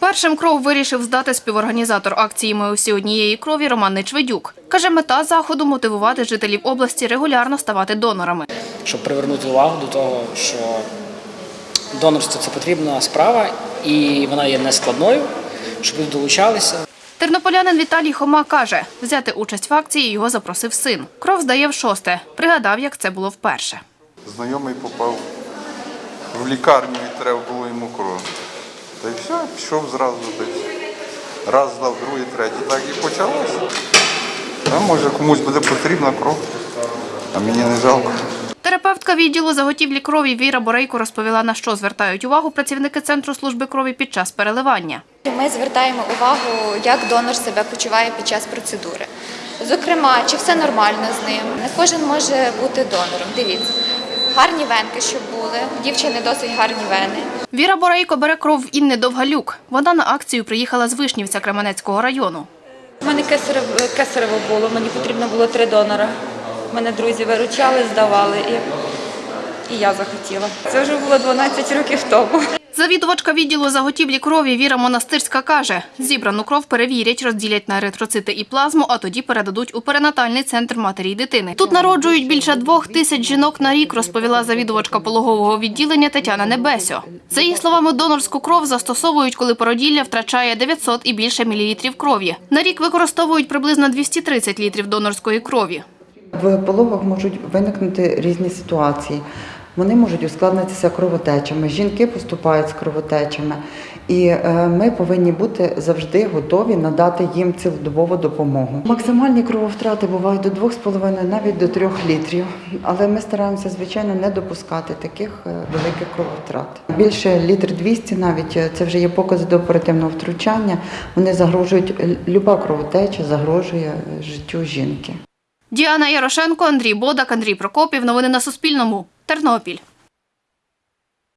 Першим кров вирішив здати співорганізатор акції Ми усі однієї крові Роман Нечведюк. Каже, мета заходу мотивувати жителів області регулярно ставати донорами. щоб привернути увагу до того, що донорство це потрібна справа і вона є нескладною, щоб люди долучалися. Тернополянин Віталій Хома каже, взяти участь в акції його запросив син. Кров здає в шосте. Пригадав, як це було вперше. Знайомий попав в лікарню і треба було йому кров. Та й все, пішов зразу десь. Раз здав, другий, третій. Так і почалося. А може комусь буде потрібна кров, а мені не жалко. Терапевтка відділу заготівлі крові Віра Борейко розповіла, на що звертають увагу працівники Центру служби крові під час переливання. Ми звертаємо увагу, як донор себе почуває під час процедури. Зокрема, чи все нормально з ним. Не кожен може бути донором. Дивіться, гарні венки, щоб були. Дівчини досить гарні вени. Віра Борейко бере кров Інни Довгалюк. Вона на акцію приїхала з Вишнівця Кременецького району. У мене кесарево було, мені потрібно було три донора. Мене друзі виручали, здавали і, і я захотіла. Це вже було 12 років тому. Завідувачка відділу заготівлі крові Віра Монастирська каже, зібрану кров перевірять, розділять на еритроцити і плазму, а тоді передадуть у перинатальний центр матері й дитини. Тут народжують більше двох тисяч жінок на рік, розповіла завідувачка пологового відділення Тетяна Небесьо. За її словами, донорську кров застосовують, коли породілля втрачає 900 і більше мілілітрів крові. На рік використовують приблизно 230 літрів донорської крові. В пологах можуть виникнути різні ситуації. Вони можуть ускладнитися кровотечами. Жінки поступають з кровотечами, і е, ми повинні бути завжди готові надати їм цілодобову допомогу. Максимальні крововтрати бувають до 2,5, навіть до 3 літрів. Але ми стараємося, звичайно, не допускати таких е, великих крововтрат. Більше літр 200 навіть е, це вже є покази до оперативного втручання. Вони загрожують люба кровотеча загрожує життю жінки. Діана Ярошенко, Андрій Бодак, Андрій Прокопів. Новини на Суспільному. Тернопіль.